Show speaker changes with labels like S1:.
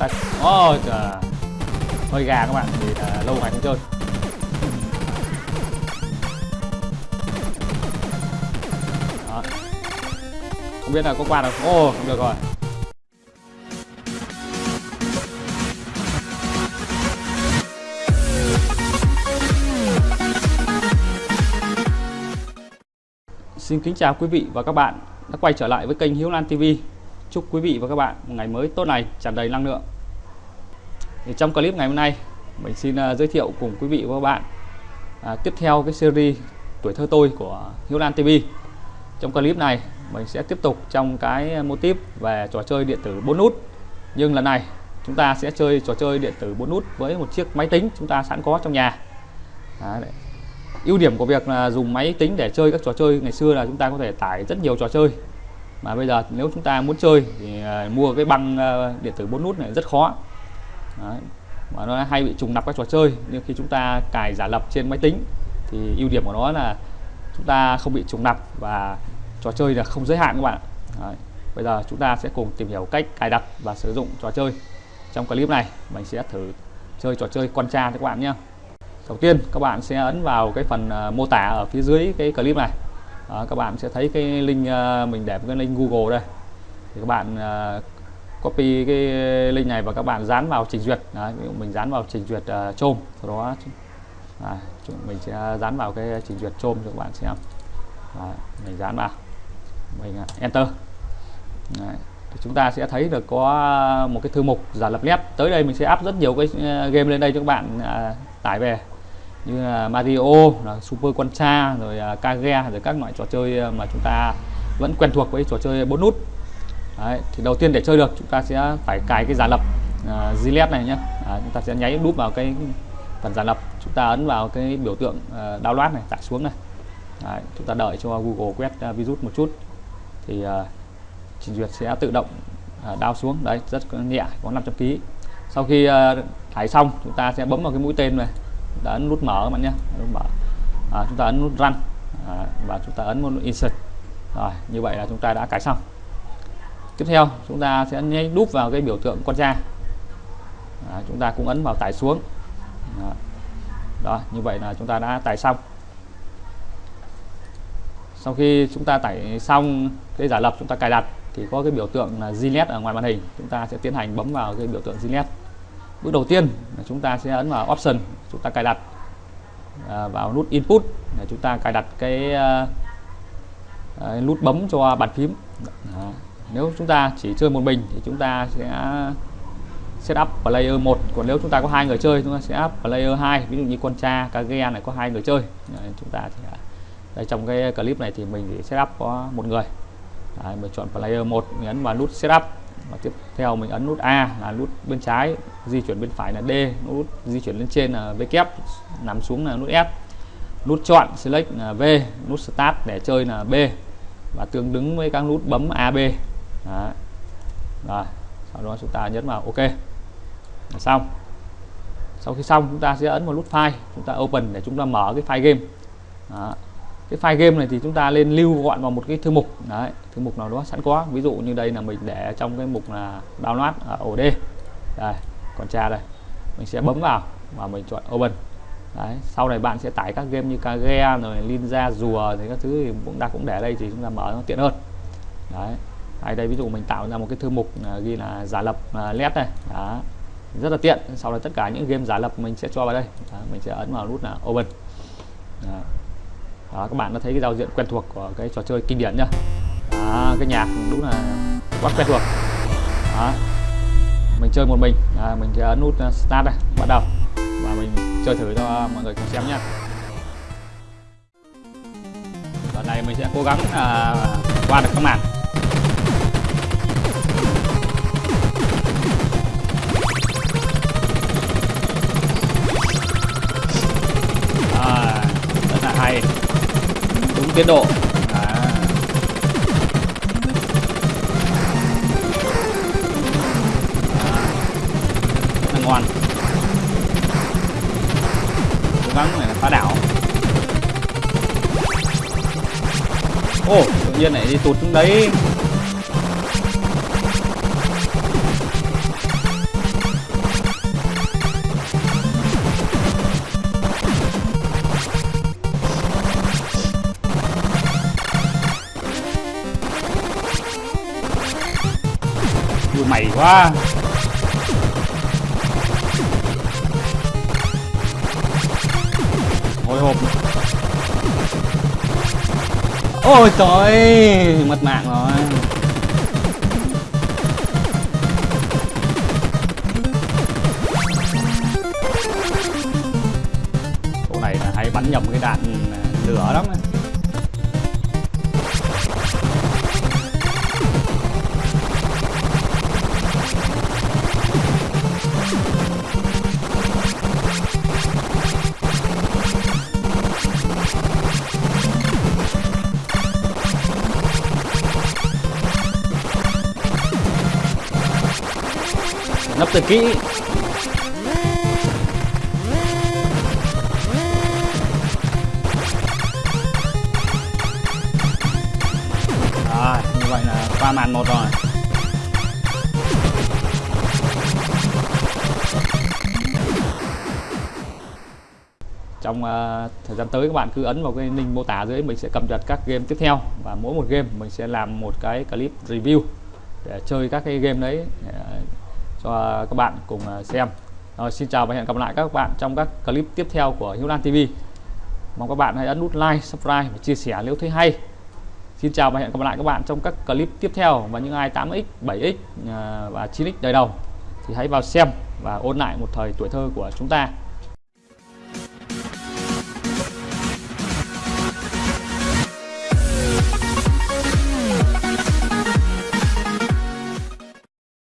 S1: ta ôi trời. Hơi gà các bạn, vì là lâu ngày không chơi. Đó. không biết là có qua được ô không được rồi. Xin kính chào quý vị và các bạn đã quay trở lại với kênh Hiếu Lan TV. Chúc quý vị và các bạn một ngày mới tốt lành, tràn đầy năng lượng. Thì trong clip ngày hôm nay, mình xin uh, giới thiệu cùng quý vị và các bạn uh, tiếp theo cái series tuổi thơ tôi của Hiếu Lan TV. Trong clip này, mình sẽ tiếp tục trong cái mô típ về trò chơi điện tử 4 nút. Nhưng lần này, chúng ta sẽ chơi trò chơi điện tử 4 nút với một chiếc máy tính chúng ta sẵn có trong nhà. Đấy, ưu điểm của việc là dùng máy tính để chơi các trò chơi ngày xưa là chúng ta có thể tải rất nhiều trò chơi mà bây giờ nếu chúng ta muốn chơi thì à, mua cái băng à, điện tử 4 nút này rất khó. Đấy. mà nó hay bị trùng lặp các trò chơi. Nhưng khi chúng ta cài giả lập trên máy tính thì ưu điểm của nó là chúng ta không bị trùng lặp và trò chơi là không giới hạn các bạn. Đấy. bây giờ chúng ta sẽ cùng tìm hiểu cách cài đặt và sử dụng trò chơi trong clip này. Mình sẽ thử chơi trò chơi con cha cho các bạn nhé. Đầu tiên, các bạn sẽ ấn vào cái phần à, mô tả ở phía dưới cái clip này à, các bạn sẽ thấy cái link à, mình để cái link Google đây. Thì các bạn à, copy cái link này và các bạn dán vào trình duyệt. Đấy, ví dụ mình dán vào trình duyệt ờ, à, chôm sau đó à, mình sẽ dán vào cái trình duyệt chôm cho các bạn xem. Đấy, mình dán vào. Mình à, enter. Đấy, thì chúng ta sẽ thấy được có một cái thư mục giả lập nét. Tới đây mình sẽ áp rất nhiều cái game lên đây cho các bạn à, tải về như là Mario, là Super Contra, rồi uh, Kage, rồi các loại trò chơi à, mà chúng ta vẫn quen thuộc với trò chơi bốn nút. Đấy, thì đầu tiên để chơi được chúng ta sẽ phải cài cái giả lập uh, Gillette này nhé. À, chúng ta sẽ nháy đúp vào cái phần giả lập, chúng ta ấn vào cái biểu tượng uh, download này, tải xuống này. Đấy, chúng ta đợi cho Google quét uh, virus một chút thì uh, trình duyệt sẽ tự động uh, down xuống. Đấy, rất nhẹ, có 500 kg. Sau khi uh, tải xong, chúng ta sẽ bấm vào cái mũi tên này đã ấn nút mở các bạn nhé. Nút mở à, chúng ta ấn nút run. À, và chúng ta ấn nút insert. Rồi như vậy là chúng ta đã cài xong. Tiếp theo chúng ta sẽ nhấn đúp vào cái biểu tượng con da. À, chúng ta cũng ấn vào tải xuống. Đó. đó như vậy là chúng ta đã tải xong. Sau khi chúng ta tải xong cái giả lập chúng ta cài đặt thì có cái biểu tượng là Gillette ở ngoài màn hình. Chúng ta sẽ tiến hành bấm vào cái biểu tượng Gillette. Bước đầu tiên là chúng ta sẽ ấn vào option chúng ta cài đặt à, vào nút input để chúng ta cài đặt cái à, à, nút bấm cho bàn phím. À, nếu chúng ta chỉ chơi một mình thì chúng ta sẽ setup player 1 còn nếu chúng ta có hai người chơi chúng ta sẽ up player 2 ví dụ như con cha kage này có hai người chơi Đấy, chúng ta thì à, đây trong cái clip này thì mình sẽ setup có một người. Đấy, mình chọn player 1 nhấn vào nút setup và tiếp theo mình ấn nút A là nút bên trái, di chuyển bên phải là D, nút di chuyển lên trên là V kép, nằm xuống là nút S nút chọn select là V, nút start để chơi là B. Và tương ứng với các nút bấm AB Đó. rồi, sau đó chúng ta nhấn vào OK. Là xong. Sau khi xong, chúng ta sẽ ấn vào nút file. Chúng ta open để chúng ta mở cái file game. Đó cái file game này thì chúng ta lên lưu gọn vào một cái thư mục. Đấy thư mục nào đó sẵn có. Ví dụ như đây là mình để trong cái mục là download ở ổ D đây còn tra đây. Mình sẽ bấm vào và mình chọn open. Đấy sau này bạn sẽ tải các game như Kage rồi Ninja rùa thì các thứ thì cũng đã cũng để đây thì chúng ta mở nó tiện hơn. Đấy hay đây ví dụ mình tạo ra một cái thư mục à, ghi là giả lập à, led này đó rất là tiện. Sau đó tất cả những game giả lập mình sẽ cho vào đây. Đó, mình sẽ ấn vào nút là open. Đó đó, các bạn đã thấy cái giao diện quen thuộc của cái trò chơi kinh điển nhá. Đó, cái nhạc đúng là quá quen thuộc. Đó. mình chơi một mình. À, mình sẽ ấn nút ờ, start đây bắt đầu. Và mình chơi thử cho mọi người cùng xem nhé lần này mình sẽ cố gắng à, qua được các màn. Đúng tiến độ. À. ngon cố gắng này là phá đảo. Ô tự nhiên lại đi tụt xuống đấy. Quá hồi hộp ôi trời mất mạng rồi. Nấp từ kỹ. Rồi như vậy là qua màn một rồi. Trong uh, thời gian tới các bạn cứ ấn vào cái link mô tả dưới mình sẽ cập nhật các game tiếp theo. Và mỗi một game mình sẽ làm một cái clip review để chơi các cái game đấy ờ, cho các bạn cùng à, xem. Rồi, xin chào và hẹn gặp lại các bạn trong các clip tiếp theo của Hiếu Lan TV mong các bạn hãy ấn nút like, subscribe và chia sẻ nếu thấy hay. Xin chào và hẹn gặp lại các bạn trong các clip tiếp theo và những ai 8x 7x à, và 9x đời đầu. Thì hãy vào xem và ôn lại một thời tuổi thơ của chúng ta.